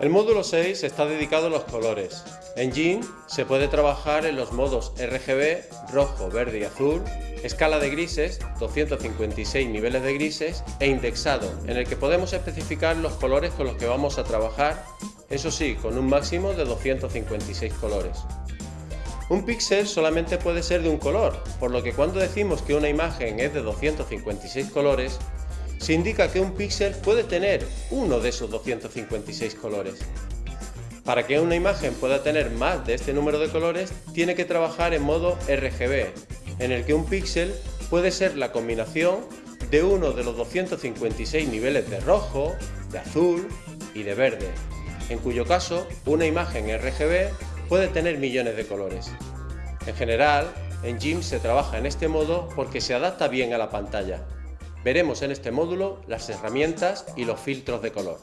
El módulo 6 está dedicado a los colores. En GIMP se puede trabajar en los modos RGB, rojo, verde y azul, escala de grises, 256 niveles de grises e indexado, en el que podemos especificar los colores con los que vamos a trabajar, eso sí, con un máximo de 256 colores. Un píxel solamente puede ser de un color, por lo que cuando decimos que una imagen es de 256 colores, se indica que un píxel puede tener uno de esos 256 colores. Para que una imagen pueda tener más de este número de colores, tiene que trabajar en modo RGB, en el que un píxel puede ser la combinación de uno de los 256 niveles de rojo, de azul y de verde, en cuyo caso una imagen RGB puede tener millones de colores. En general, en GIMP se trabaja en este modo porque se adapta bien a la pantalla, Veremos en este módulo las herramientas y los filtros de color.